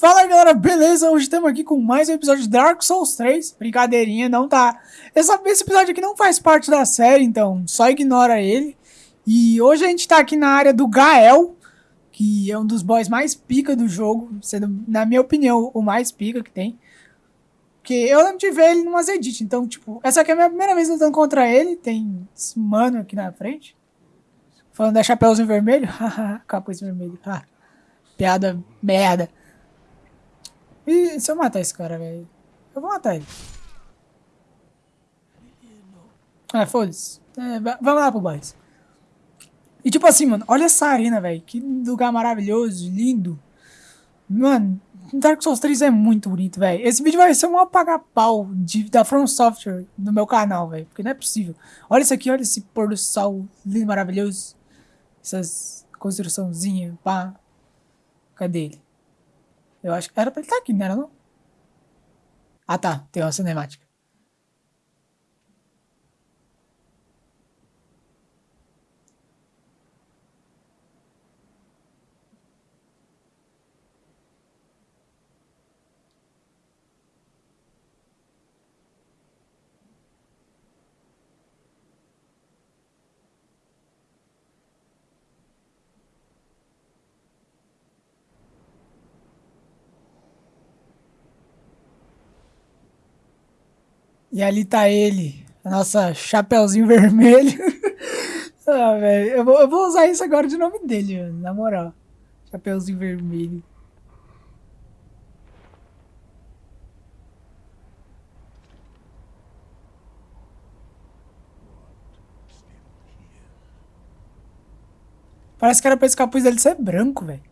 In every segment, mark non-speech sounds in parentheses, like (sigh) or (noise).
Fala galera, beleza? Hoje estamos aqui com mais um episódio de Dark Souls 3. Brincadeirinha, não tá. Essa, esse episódio aqui não faz parte da série, então só ignora ele. E hoje a gente tá aqui na área do Gael, que é um dos boys mais pica do jogo, sendo, na minha opinião, o mais pica que tem. Porque eu lembro de ver ele numas edits, então, tipo, essa aqui é a minha primeira vez lutando contra ele. Tem esse mano aqui na frente. Falando da Chapeuzinho Vermelho. (laughs) Capuz vermelho. (laughs) Piada merda. E se eu matar esse cara, velho? Eu vou matar ele. Ah, foda-se. É, vamos lá pro boys. E tipo assim, mano, olha essa arena, velho. Que lugar maravilhoso, lindo. Mano, Dark Souls 3 é muito bonito, velho. Esse vídeo vai ser um apaga-pau da From Software no meu canal, velho. Porque não é possível. Olha isso aqui, olha esse pôr do sol lindo, maravilhoso. Essas construçãozinhas, pá. Cadê ele? Eu acho que era pra ele estar tá aqui, não era não? Ah tá, tem uma cinemática. E ali tá ele, a nossa Chapeuzinho (laughs) Vermelho. ah, velho, eu eu vou usar isso agora de nome dele, mano, na moral. Chapeuzinho Vermelho. Parece que era pra esse capuz dele ser branco, velho.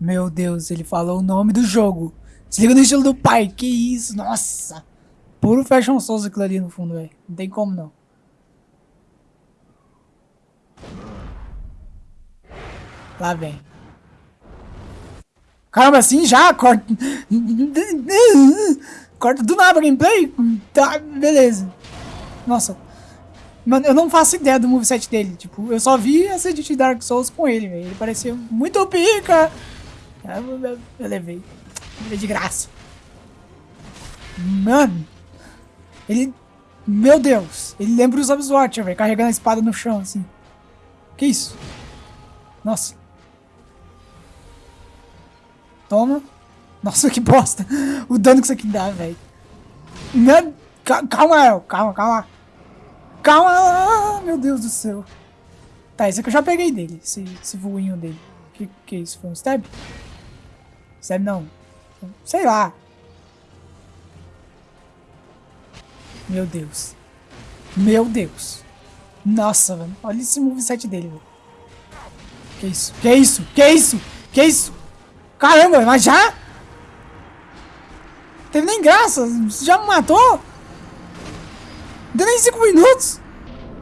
Meu Deus, ele falou o nome do jogo. Se liga no estilo do pai. Que isso, nossa. Puro Fashion Souls aquilo ali no fundo, velho. Não tem como não. Lá vem. Caramba, assim já? Corta. Corta do nada gameplay? Tá, beleza. Nossa. Mano, eu não faço ideia do moveset dele. Tipo, eu só vi essa de Dark Souls com ele, velho. Ele parecia muito pica. Eu, eu, eu levei. Levei de graça. Mano. Ele... Meu Deus. Ele lembra os Obswatcher, velho. Carregando a espada no chão, assim. Que isso? Nossa. Toma. Nossa, que bosta. O dano que isso aqui dá, velho. Calma, El. Calma, calma. Calma. Meu Deus do céu. Tá, esse aqui eu já peguei dele. Esse, esse voinho dele. Que que é isso? Foi um stab? Sabe, não. Sei lá. Meu Deus. Meu Deus. Nossa, mano. Olha esse moveset dele. Que isso? Que isso? Que isso? Que isso? Caramba, mas já? Teve nem graça. Já me matou? Deu nem 5 minutos.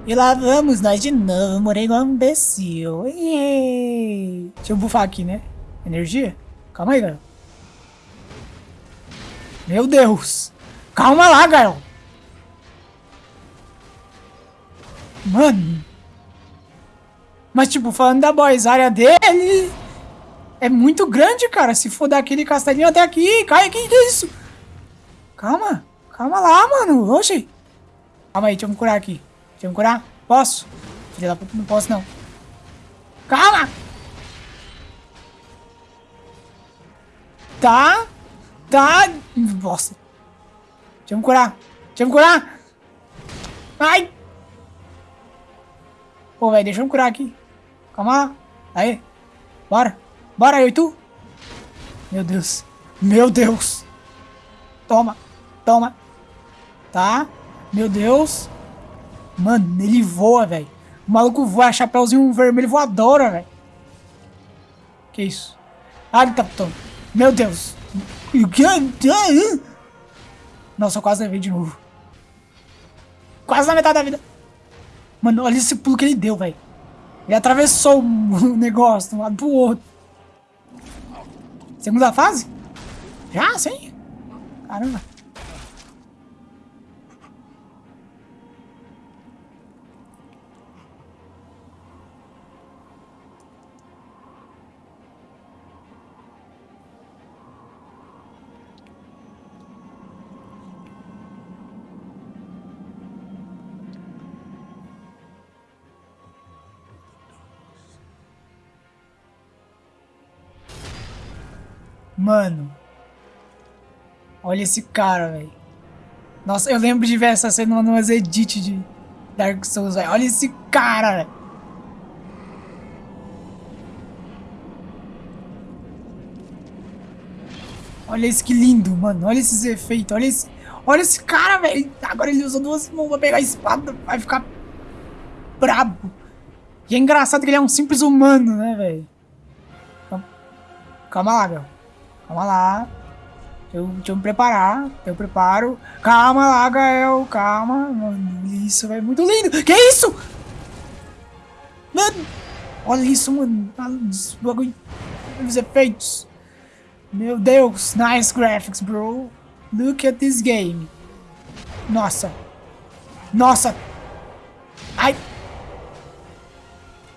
E lá vamos nós de novo. Morei igual um imbecil. Deixa eu bufar aqui, né? Energia? Calma aí, Gael. Meu Deus. Calma lá, Gael. Mano. Mas, tipo, falando da boys, área dele é muito grande, cara. Se for daquele castelinho até aqui, cai aqui, que isso? Calma. Calma lá, mano. Oxi. Calma aí, deixa eu me curar aqui. Deixa eu me curar. Posso? Filha da puta, não posso, não. Calma! Tá. Tá. Nossa. Deixa eu me curar. Deixa eu me curar. Ai. Pô, velho, deixa eu me curar aqui. Calma. Aí. Bora. Bora, eu e tu. Meu Deus. Meu Deus. Toma. Toma. Tá. Meu Deus. Mano, ele voa, velho. O maluco voa, chapéuzinho vermelho voadora, velho. Que isso? Ah, ele tá... Meu Deus. Nossa, eu quase levei de novo. Quase na metade da vida. Mano, olha esse pulo que ele deu, velho. Ele atravessou o (laughs) negócio de um lado pro outro. Segunda fase? Já, sim. Caramba. Mano. Olha esse cara, velho. Nossa, eu lembro de ver essa cena numas edits de Dark Souls, velho. Olha esse cara, velho. Olha isso que lindo, mano. Olha esses efeitos. Olha esse, olha esse cara, velho. Agora ele usa duas mãos pra pegar a espada. Vai ficar brabo. E é engraçado que ele é um simples humano, né, velho? Calma lá, meu. Calma lá. Eu, deixa eu me preparar. Eu preparo. Calma lá, Gael. Calma. Mano, isso, velho. Muito lindo. Que isso? Mano. Olha isso, mano. Bagulho. Os efeitos. Meu Deus. Nice graphics, bro. Look at this game. Nossa. Nossa. Ai.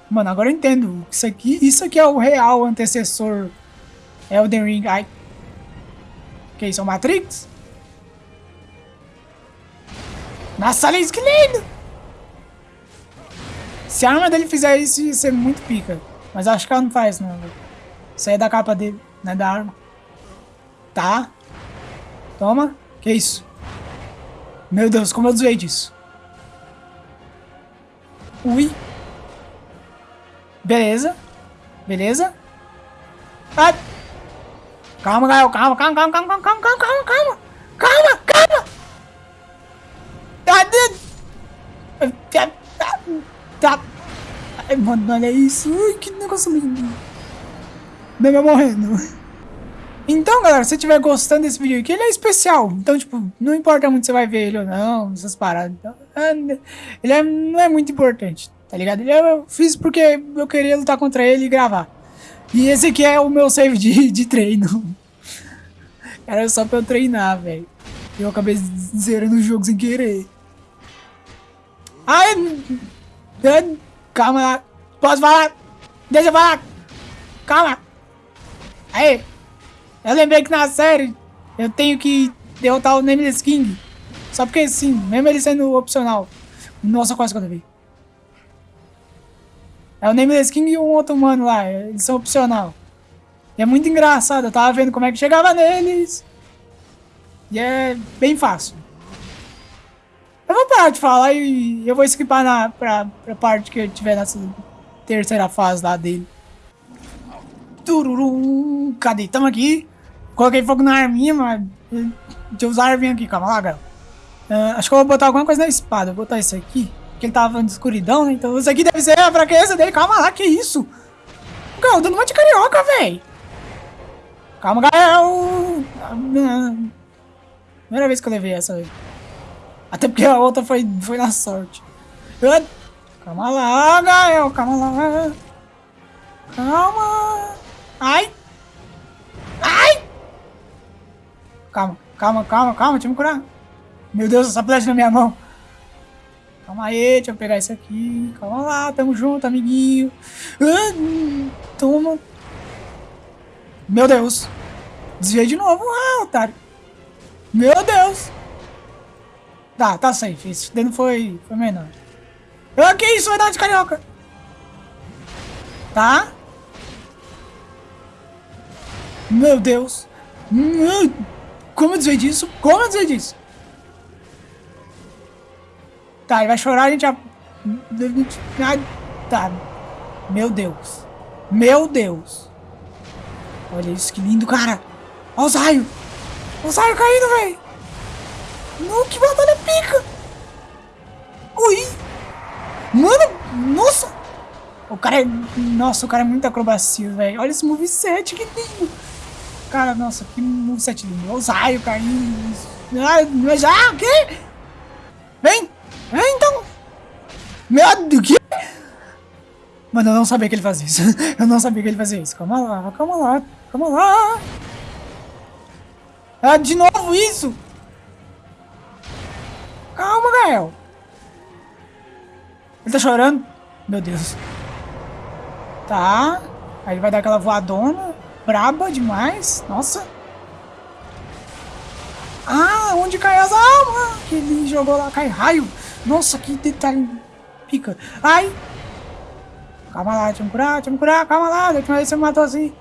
Mano, agora eu entendo. Isso aqui, isso aqui é o real antecessor Elden Ring. Ai. Que isso, é o Matrix? Nossa, olha isso que lindo! Se a arma dele fizer isso, ia ser muito pica. Mas acho que ela não faz, não. Isso aí é da capa dele, não é da arma. Tá. Toma. Que isso? Meu Deus, como eu desviei disso? Ui. Beleza. Beleza. Ah. Calma, Gael. Calma, calma, calma, calma, calma, calma, calma, calma. Calma, calma. Tá. Tá. Ai, mano, olha isso. Ui, que negócio lindo. Bebê morrendo. Então, galera, se você estiver gostando desse vídeo aqui, ele é especial. Então, tipo, não importa muito se você vai ver ele ou não, essas paradas. Então, é, ele é, não é muito importante, tá ligado? Eu fiz porque eu queria lutar contra ele e gravar. E esse aqui é o meu save de, de treino. Era só pra eu treinar, velho. Eu acabei zerando o jogo sem querer. Ai! Calma lá. Posso falar? Deixa eu falar. Calma. Aí. Eu lembrei que na série eu tenho que derrotar o Nameless King. Só porque sim, mesmo ele sendo opcional. Nossa, quase que eu levei. É o Nameless King e um outro mano lá, eles são opcional. E é muito engraçado, eu tava vendo como é que chegava neles. E é bem fácil. Eu vou parar de falar e eu vou skipar na, pra, pra parte que eu tiver nessa terceira fase lá dele. Tururum, cadê? Tamo aqui. Coloquei fogo na arminha, mas... Deixa eu usar a arminha aqui, calma lá, galera. Uh, acho que eu vou botar alguma coisa na espada. Vou botar isso aqui. Porque ele tava de escuridão, né? Então isso aqui deve ser a fraqueza dele. Calma lá, que isso? Gael, dando uma de carioca, velho. Calma, Gael. Primeira vez que eu levei essa. Até porque a outra foi, foi na sorte. Calma lá, Gael. Calma lá. Calma. Ai. Ai. Calma, calma, calma, calma. Deixa eu me curar. Meu Deus, essa flecha na minha mão. Calma aí, deixa eu pegar isso aqui. Calma lá, tamo junto, amiguinho. Ah, toma. Meu Deus. Desviei de novo. Ah, otário. Meu Deus. Tá, tá safe. Esse dano foi, foi menor. Ah, que isso? Vai dar de carioca. Tá. Meu Deus. Hum, como eu desviei disso? Como eu desviei disso? Tá, ele vai chorar, a gente já... Tá. Meu Deus. Meu Deus. Olha isso, que lindo, cara. Olha os raios. Os raios caindo, velho. Que batalha pica. Ui. Mano, nossa. O cara é... Nossa, o cara é muito acrobacia, velho. Olha esse moveset, que lindo. Cara, nossa, que moveset lindo. Olha os raios caindo. Ah, já, o quê? É, então. Meu Deus, que? Mano, eu não sabia que ele fazia isso. (laughs) Eu não sabia que ele fazia isso. Calma lá, calma lá, calma lá. Ah, de novo isso? Calma, Gael. Ele tá chorando? Meu Deus. Tá. Aí ele vai dar aquela voadona. Braba demais. Nossa. Ah, onde cai as almas? Que ele jogou lá, cai raio. Nossa, que detalhe pica. Ai! Calma lá, deixa eu me curar, deixa eu me curar, calma lá. Eu ver se você me matou assim.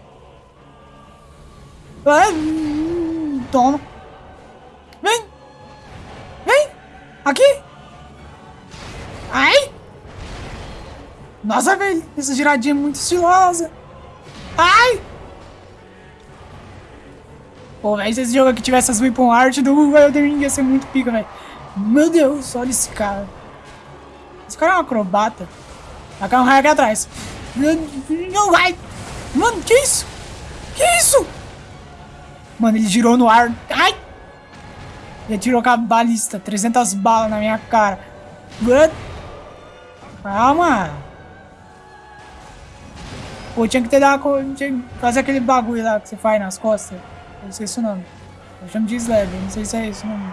Hum, toma. Vem. Vem. Aqui. Ai. Nossa, velho. Essa giradinha é muito estilosa. Ai. Pô, velho, se esse jogo aqui tivesse as weapon art do Elden Ring ia ser muito pica, velho. Meu Deus, olha esse cara. Esse cara é um acrobata. Vai cair um raio aqui atrás. Não vai. Mano, que isso? Que isso? Mano, ele girou no ar. Ai! Ele atirou com a balista. 300 balas na minha cara. Calma. Pô, tinha que ter dado... Tinha que fazer aquele bagulho lá que você faz nas costas. Eu esqueci o nome. Eu chamo de Slab, não sei se é isso o nome.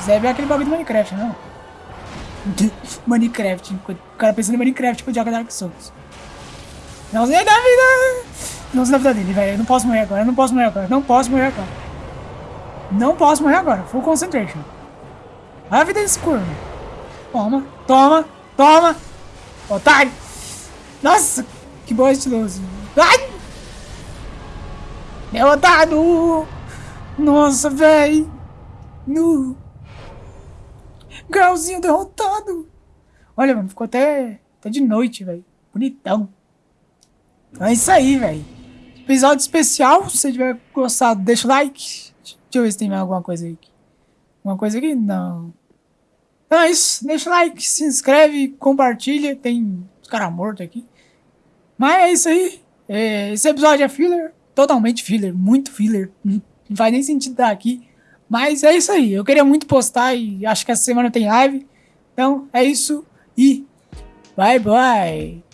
Slab é aquele bagulho do Minecraft, não? (laughs) Minecraft. O cara pensando em Minecraft com o joga Dark Souls. Não sei da vida. Não sei da vida dele, velho. Eu não posso morrer agora. Eu não posso morrer agora. Não posso morrer agora. Não posso morrer agora. Full concentration. A vida desse corno. Toma, toma, toma. Otário. Nossa, que boa estiloso. Ai! Derrotado! Nossa, velho! No! Grauzinho derrotado! Olha, mano, ficou até, até de noite, velho. Bonitão. É isso aí, velho. Episódio especial. Se você tiver gostado, deixa o like. Deixa eu ver se tem mais alguma coisa aí. Alguma coisa aqui? Não. Então é isso. Deixa o like, se inscreve, compartilha. Tem os caras mortos aqui. Mas é isso aí. É, esse episódio é filler totalmente filler, muito filler. Não faz nem sentido estar aqui. Mas é isso aí. Eu queria muito postar e acho que essa semana tem live. Então é isso e bye bye.